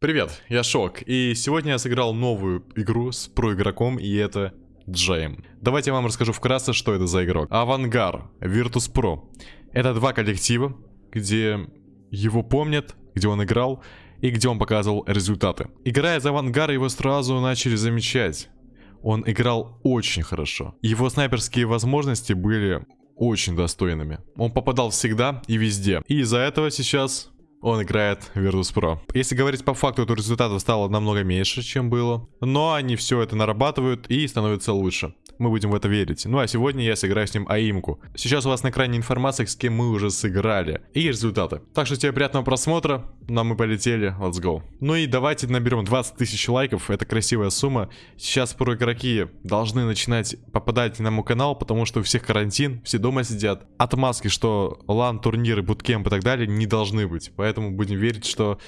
Привет, я Шок, и сегодня я сыграл новую игру с проигроком, и это Джейм. Давайте я вам расскажу вкратце, что это за игрок. Авангар, Virtus.pro. Это два коллектива, где его помнят, где он играл, и где он показывал результаты. Играя за Авангар, его сразу начали замечать. Он играл очень хорошо. Его снайперские возможности были очень достойными. Он попадал всегда и везде. И из-за этого сейчас он играет Virtus.pro. Если говорить по факту, то результатов стало намного меньше, чем было. Но они все это нарабатывают и становятся лучше. Мы будем в это верить. Ну а сегодня я сыграю с ним аимку. Сейчас у вас на экране информация, с кем мы уже сыграли. И результаты. Так что тебе приятного просмотра. Ну а мы полетели. Let's go. Ну и давайте наберем 20 тысяч лайков. Это красивая сумма. Сейчас про игроки должны начинать попадать на мой канал, потому что у всех карантин, все дома сидят. Отмазки, что лан, турниры, буткемп и так далее не должны быть. Поэтому будем верить, что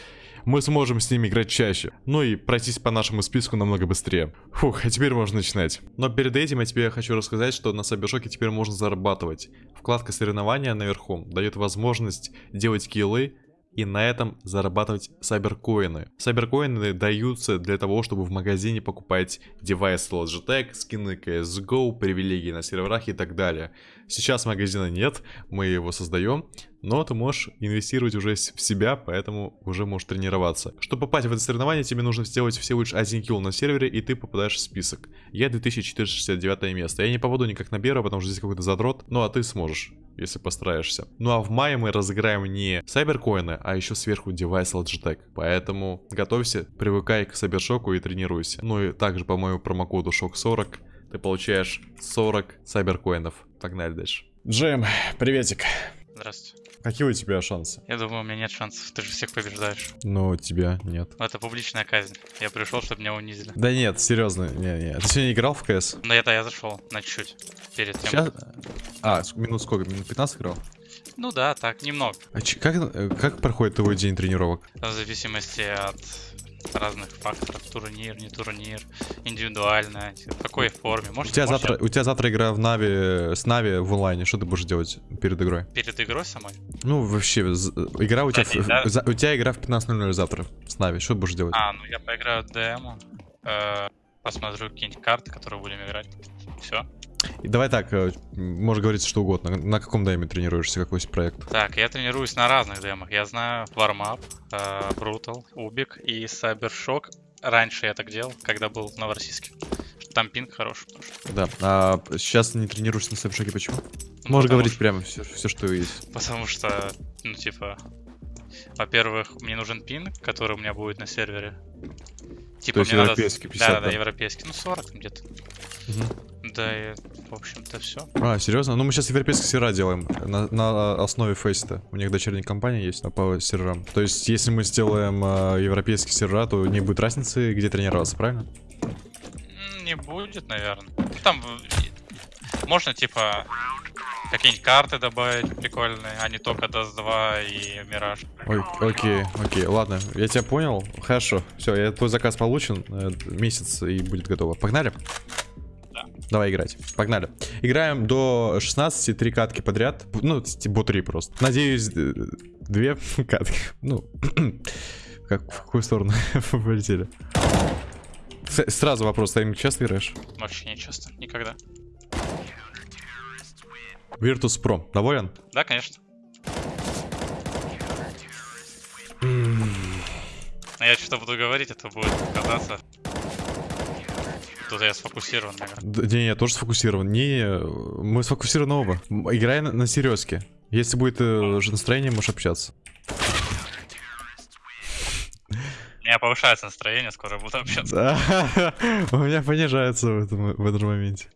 мы сможем с ними играть чаще. Ну и пройтись по нашему списку намного быстрее. Фух, а теперь можно начинать. Но перед этим я тебе хочу рассказать, что на Сайбершоке теперь можно зарабатывать. Вкладка соревнования наверху дает возможность делать киллы и на этом зарабатывать сайберкоины. Сайберкоины даются для того, чтобы в магазине покупать девайсы Logitech, скины CSGO, привилегии на серверах и так далее. Сейчас магазина нет, мы его создаем, но ты можешь инвестировать уже в себя, поэтому уже можешь тренироваться. Чтобы попасть в это соревнование, тебе нужно сделать всего лишь один килл на сервере, и ты попадаешь в список. Я 2469 место. Я не попаду никак на первое, потому что здесь какой-то задрот, ну а ты сможешь если постараешься. Ну а в мае мы разыграем не сайберкоины, а еще сверху девайс Logitech. Поэтому готовься, привыкай к сайбершоку и тренируйся. Ну и также по моему промокоду SHOCK40 ты получаешь 40 сайберкоинов. Погнали дальше. Джем, приветик. Здравствуйте. Какие у тебя шансы? Я думаю, у меня нет шансов. Ты же всех побеждаешь. Но тебя нет. Но это публичная казнь. Я пришел, чтобы меня унизили. Да нет, серьезно, не, не. Ты сегодня играл в КС? Ну это я зашел на чуть-чуть. Перед тем. Сейчас? А, минут сколько? Минут 15 играл? Ну да, так, немного. А как, э, как проходит твой день тренировок? В зависимости от разных факторов. Турнир, не турнир, индивидуально, в какой форме. Может, у, тебя может, завтра, у тебя завтра игра в Нави, с Нави в онлайне. Что ты будешь делать перед игрой? Перед игрой самой? Ну, вообще, игра у тебя, Кстати, в- да. за- у тебя игра в 15.00 завтра с Нави. Что ты будешь делать? А, ну я поиграю в демо. э, посмотрю какие-нибудь карты, которые будем играть. Все. И давай так, э, можешь говорить что угодно. На каком дайме тренируешься, какой есть проект? Так, я тренируюсь на разных демах. Я знаю Warm-Up, э, Brutal, Убик и Cybershock. Раньше я так делал, когда был в Новороссийске. Там пинг что- Да. А сейчас не тренируешься на Сэпшоке, почему? Ну, Можешь говорить что- прямо все, все, что есть. Потому что, ну, типа, во-первых, мне нужен пинг, который у меня будет на сервере. Типа, То есть мне европейский, надо... 50, да, да, да? европейский. Ну, 40 где-то. Да, и, в общем-то, все. А, серьезно? Ну, мы сейчас европейские сервера делаем на, на основе Фейста. У них дочерняя компания есть по серверам. То есть, если мы сделаем э, европейские сервера, то не будет разницы, где тренироваться, правильно? Не будет, наверное. Ну, Там в- можно, типа, какие-нибудь карты добавить прикольные, а не только Dust 2 и Мираж. Ой, окей, окей, ладно, я тебя понял. Хорошо, все, я твой заказ получен. э, месяц и будет готово. Погнали? Да. Давай играть. Погнали. Играем до 16, три катки подряд. Ну, типа 3 просто. Надеюсь, две катки. Ну, как, в какую сторону полетели? С- Сразу вопрос, ты им часто играешь? Вообще не часто, никогда. Virtus Pro, доволен? Да, конечно. Но я что-то буду говорить, это будет казаться. Тут я сфокусирован, наверное. Д- Не, я тоже сфокусирован. Не, мы сфокусированы оба. Играй на, на серьезке. Если будет э, же настроение, можешь общаться. У меня повышается настроение, скоро буду общаться. Да, У меня понижается в этом, в этом моменте.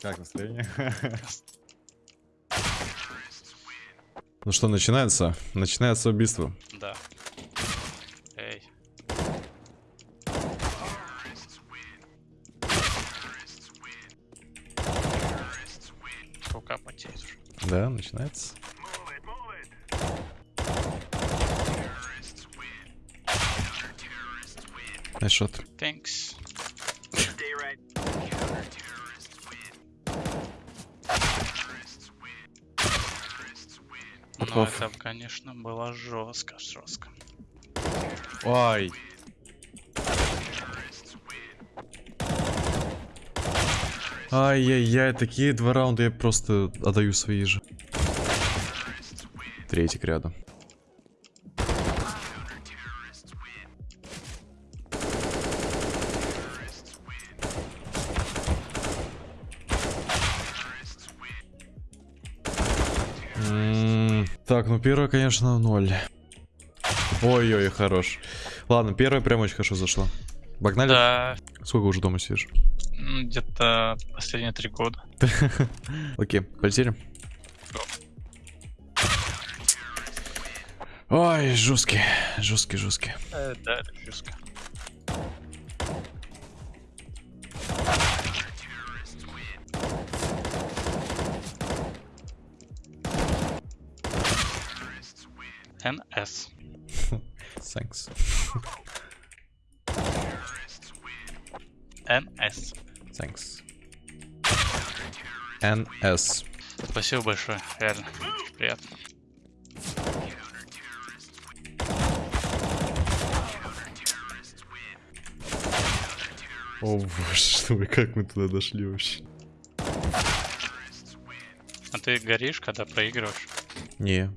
Как настроение? Ну что, начинается? Начинается убийство. Да. Эй. Потеет уже. Да, начинается. Найшот. Thanks. Ну, Попов. это, конечно, было жестко, жестко. Ай. Ай-яй-яй, такие два раунда я просто отдаю свои же. Третий к ряду. М, Так, ну первая, конечно, ноль. Ой-ой, хорош. Ладно, первая прям очень хорошо зашла. Погнали? Да, Сколько уже дома сидишь? М, где-то последние три года. Окей, полетели. Ой, жесткий, жесткий, жесткий. Э, да, жестко. НС. Thanks. НС. Thanks. NS. Спасибо большое, реально. Приятно. О боже, что вы, как мы туда дошли вообще? А ты горишь, когда проигрываешь? Не.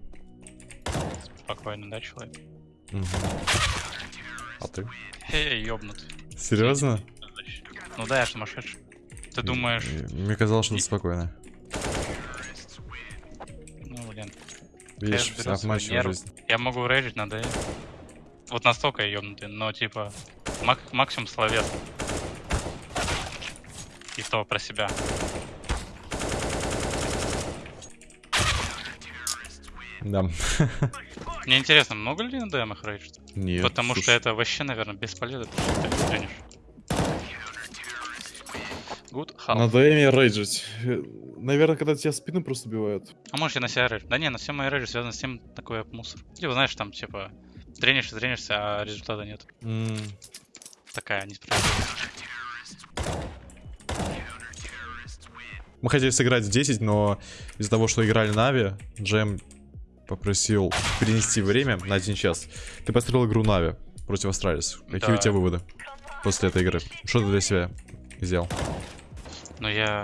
Спокойно, да, человек? Мгм. А ты? Эй, ёбнутый. Серьезно? Ну да, я сумасшедший. Ты думаешь, Мне казалось, что ты спокойно. ну блин, Видишь, обманчивая жизнь. я могу рейджить на Д. Вот настолько я ёбнутый, но типа мак- максимум словес. И то про себя. Да. Мне интересно, много ли на ДМах рейджит? Нет. Потому что слушай. это вообще, наверное, бесполезно, что ты тренишь. Good half. На ДМе рейджить. Наверное, когда тебя спину просто убивают. А может я на себя рейдж? Да не, на все мои рейджи связаны с тем, такой мусор. Либо знаешь, там типа тренишься, тренишься, а результата нет. М, Такая несправедливость. Мы хотели сыграть в 10, но из-за того, что играли на Нави, Джем попросил перенести время на один час. Ты построил игру Нави против Астралис. Какие Да. у тебя выводы после этой игры? Что ты для себя сделал? Но я...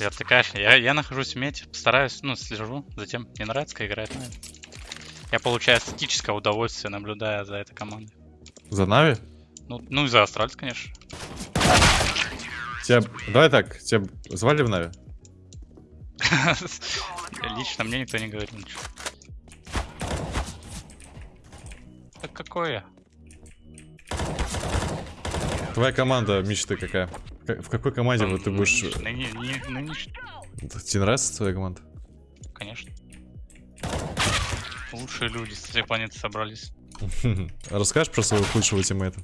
Отвлекаешь. Я, я нахожусь в мете, стараюсь, ну, слежу, затем мне нравится, как играет Нави. Я получаю эстетическое удовольствие, наблюдая за этой командой. За Нави? Ну, ну и за Астральс, конечно. Тебя... Давай так, тебя звали в Нави? Лично мне никто не говорил ничего. Так какое? Твоя команда мечты какая? В какой команде вот ты будешь... Нынеш- Тебе нравится твоя команда? Конечно. Лучшие люди с всей планеты собрались. Расскажешь про своего худшего тиммейта?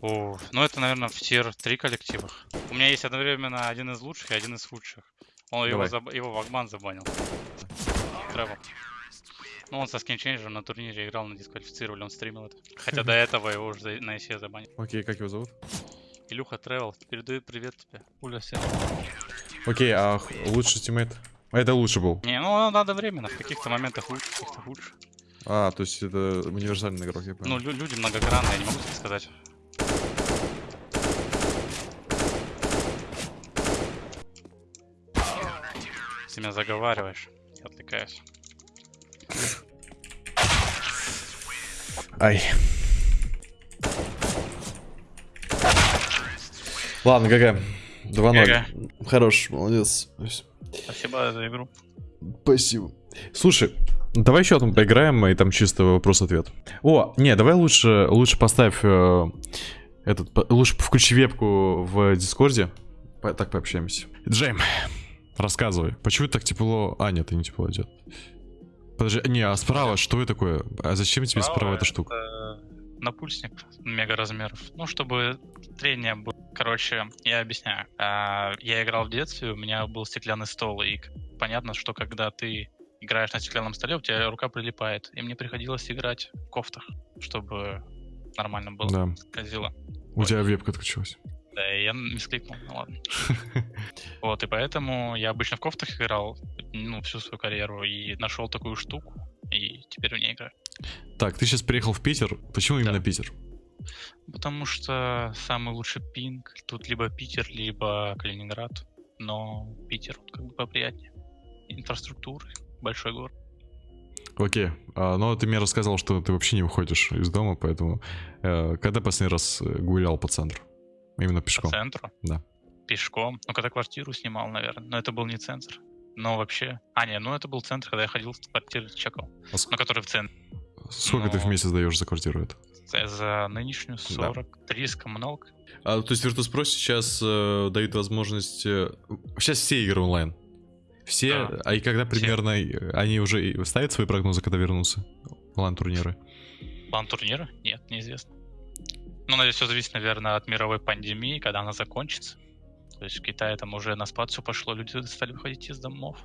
О, ну это, наверное, в тир 3 коллективах. У меня есть одновременно один из лучших и один из худших. Он его, заб- его Вагман забанил. Тревел. Ну, он со скинчейнджером на турнире играл, на дисквалифицировали, он стримил это. Хотя до этого его уже на ICE забанили. Окей, как его зовут? Илюха Тревел, передаю привет тебе. Уля всем. Окей, а лучший teammate? А Это лучше был. Не, ну надо временно, в каких-то моментах лучше, в каких-то хуже. А, то есть это универсальный игрок, я понял. Ну, лю- люди многогранные, я не могу тебе сказать. Ты меня заговариваешь. Я отвлекаюсь. Ай. Ладно, ГГ. 2-0. Хорош, молодец. Спасибо за игру. Спасибо. Слушай, давай еще там поиграем, и там чисто вопрос-ответ. О, не, давай лучше, лучше поставь э, этот, по- лучше включи вебку в Дискорде. По- так пообщаемся. Джейм, рассказывай, почему так тепло? А, нет, и не тепло идет. Подожди, не, а справа что это такое? А зачем тебе справа эта штука? Напульсник мега размеров. Ну, чтобы трение было. Короче, я объясняю. А, Я играл в детстве, у меня был стеклянный стол, и понятно, что когда ты играешь на стеклянном столе, у тебя рука прилипает. И мне приходилось играть в кофтах, чтобы нормально было. Да, Скользило. у тебя вебка отключилась. Да, и я мискликнул, ну ладно. Вот, и поэтому я обычно в кофтах играл, ну, всю свою карьеру, и нашел такую штуку, и теперь в ней играю. Так, ты сейчас приехал в Питер. Почему именно Питер? Потому что самый лучший пинг тут либо Питер, либо Калининград. Но Питер вот как бы поприятнее. Инфраструктура, большой город. Окей. А, но ты мне рассказал, что ты вообще не выходишь из дома, поэтому... Э, когда последний раз гулял по центру? Именно пешком? По центру? Да. Пешком? Ну, когда квартиру снимал, наверное. Но это был не центр. Но вообще... А, не, ну это был центр, когда я ходил в квартиру чекал. А ск... Ну, который в центре. Сколько Но... ты в месяц даешь за квартиру это? За нынешнюю 43 да. с коммуналкой. А, то есть Virtus.pro сейчас э, дают возможность... Э, сейчас все игры онлайн. Все, да. а и когда примерно все. они уже ставят свои прогнозы, когда вернутся? Лан-турниры? Лан-турниры? Нет, неизвестно. Ну, наверное, все зависит, наверное, от мировой пандемии, когда она закончится. То есть в Китае там уже на спад все пошло, люди стали выходить из домов.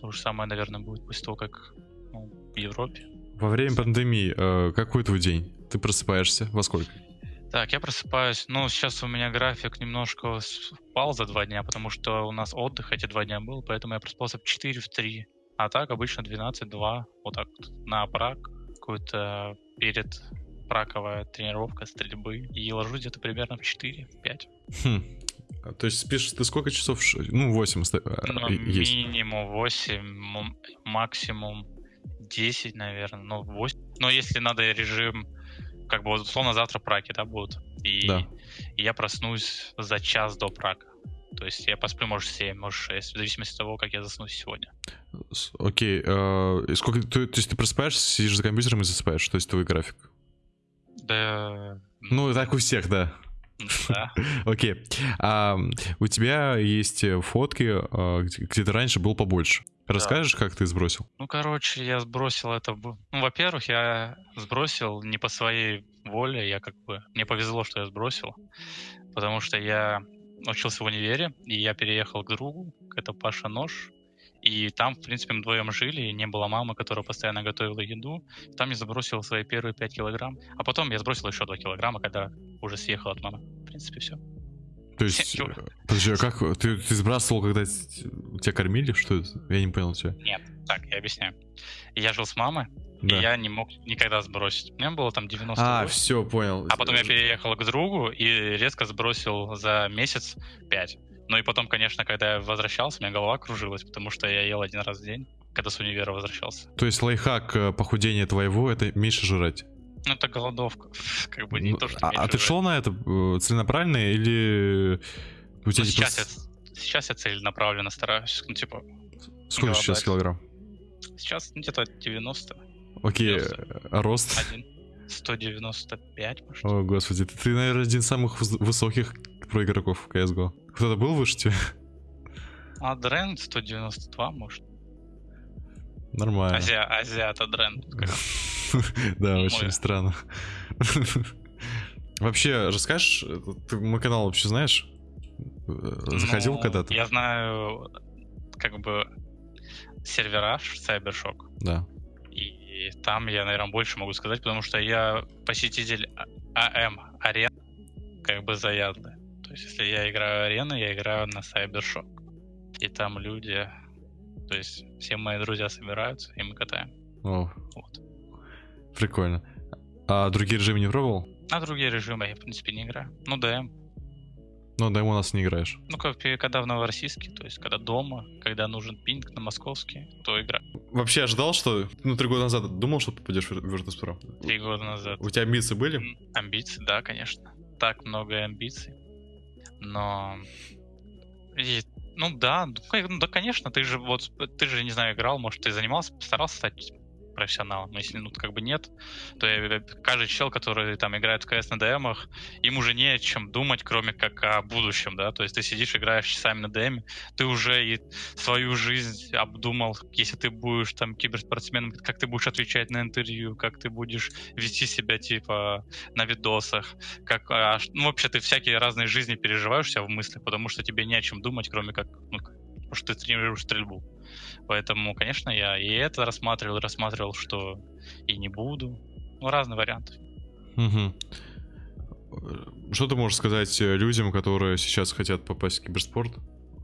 То же самое, наверное, будет после того, как ну, в Европе. Во время пандемии, э, какой твой день? Ты просыпаешься во сколько? Так, я просыпаюсь. Ну, сейчас у меня график немножко спал за два дня, потому что у нас отдых эти два дня был, поэтому я просыпался в 4, в 3. А так обычно 12-2, вот так вот, на прак, какую-то перед праковая тренировка стрельбы. И ложусь где-то примерно в 4, в 5. Хм. То есть спишь ты сколько часов? Ну, 8 а, ну, есть. Минимум 8, максимум 10, наверное. Ну, 8. Но если надо режим как бы условно завтра праки, да, будут. И, да. и я проснусь за час до прака. То есть я посплю, может, 7, может, 6, в зависимости от того, как я засну сегодня. Окей. Okay, э, сколько, ты, то есть ты просыпаешься, сидишь за компьютером и засыпаешь? То есть твой график? Да... Ну, так у всех, да. Окей. У тебя есть фотки, а, где ты раньше был побольше. Расскажешь, как ты сбросил? Ну, короче, я сбросил это... Ну, во-первых, я сбросил не по своей воле, я как бы... Мне повезло, что я сбросил, потому что я учился в универе, и я переехал к другу, это Паша Нож, и там, в принципе, мы вдвоем жили, и не было мамы, которая постоянно готовила еду. Там я забросил свои первые 5 килограмм. А потом я сбросил еще 2 килограмма, когда уже съехал от мамы. В принципе, все. То есть, подожди, а как ты, ты сбрасывал, когда тебя кормили? Что это? Я не понял тебя. Нет, так, я объясняю. Я жил с мамой, да. и я не мог никогда сбросить. У меня было там 90 А, все, понял. А потом я переехал к другу и резко сбросил за месяц 5. Ну и потом, конечно, когда я возвращался, у меня голова кружилась, потому что я ел один раз в день, когда с универа возвращался. То есть лайфхак э, похудения твоего — это меньше жрать? Ну, это голодовка. как бы не ну, то, что А, а ты шел на это э, целенаправленно или... У тебя ну, сейчас, просто... я, сейчас я целенаправленно стараюсь, ну, типа... Сколько сейчас килограмм? Сейчас где-то 90. Окей, 90. а рост? Один. 195, может. О, господи, ты, ты, наверное, один из самых высоких про игроков в CSGO. Кто-то был выше тебя? А Дрен 192, может. Нормально. Азия, Азиата Дрен. Да, очень странно. Вообще, расскажешь, ты мой канал вообще знаешь? Заходил ну, когда-то? Я знаю, как бы, сервера Cybershock. Да. И там я, наверное, больше могу сказать, потому что я посетитель АМ, арен, как бы заядлый. То есть, если я играю арены, я играю на Cybershock. И там люди, то есть, все мои друзья собираются, и мы катаем. О. Вот. Прикольно. А другие режимы не пробовал? А другие режимы я, в принципе, не играю. Ну, ДМ. Ну, ДМ у нас не играешь. Ну, как когда в Новороссийске, то есть, когда дома, когда нужен пинг на московский, то игра. Вообще ожидал, что... Ну, три года назад думал, что попадешь в Virtus.pro? Три года назад. У тебя амбиции были? Амбиции, да, конечно. Так много амбиций. Но... И, ну да, ну да, конечно, ты же вот, ты же, не знаю, играл, может, ты занимался, постарался стать профессионалом. Если ну как бы нет, то я, каждый чел, который там играет в КС на ДМах, им уже не о чем думать, кроме как о будущем, да. То есть ты сидишь, играешь часами на ДМ, ты уже и свою жизнь обдумал, если ты будешь там киберспортсменом, как ты будешь отвечать на интервью, как ты будешь вести себя типа на видосах, как а, ну, вообще ты всякие разные жизни переживаешь себя в мыслях, потому что тебе не о чем думать, кроме как ну, что ты тренируешь стрельбу. Поэтому, конечно, я и это рассматривал, рассматривал, что и не буду. Ну, разные варианты. Угу. Что ты можешь сказать э, людям, которые сейчас хотят попасть в киберспорт?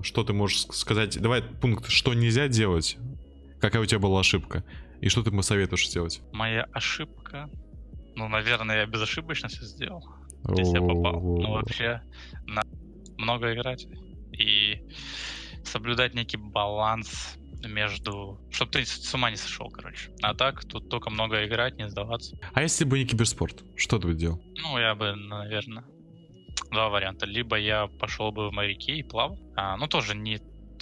Что ты можешь сказать? Давай пункт, что нельзя делать. Какая у тебя была ошибка? И что ты ему советуешь сделать? Моя ошибка. Ну, наверное, я безошибочно все сделал. Здесь я попал. Ну, вообще, на много играть. И соблюдать некий баланс между... Чтобы ты с ума не сошел, короче. А так, тут только много играть, не сдаваться. А если бы не киберспорт, что ты бы делал? Ну, я бы, наверное, два варианта. Либо я пошел бы в моряки и плавал. А, ну, тоже не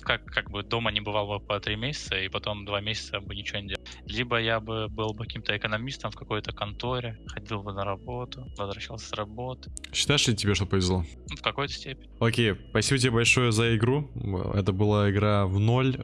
как, как бы дома не бывал бы по три месяца, и потом два месяца бы ничего не делал. Либо я бы был бы каким-то экономистом в какой-то конторе, ходил бы на работу, возвращался с работы. Считаешь ли тебе, что повезло? Ну, в какой-то степени. Окей, спасибо тебе большое за игру. Это была игра в ноль,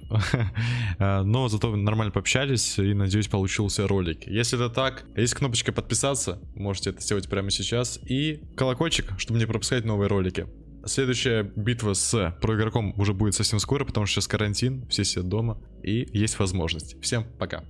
но зато нормально пообщались, и надеюсь, получился ролик. Если это так, есть кнопочка подписаться, можете это сделать прямо сейчас, и колокольчик, чтобы не пропускать новые ролики. Следующая битва с проигроком уже будет совсем скоро, потому что сейчас карантин, все сидят дома и есть возможность. Всем пока.